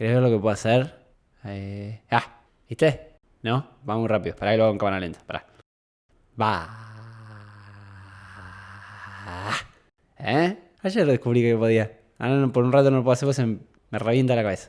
¿Querés ver lo que puedo hacer? Eh... Ah, ¿viste? ¿No? Va muy rápido. Pará que lo hago en cámara lenta. Pará. Va. ¿Eh? Ayer descubrí que podía. Ahora por un rato no lo puedo hacer, pues se me revienta la cabeza.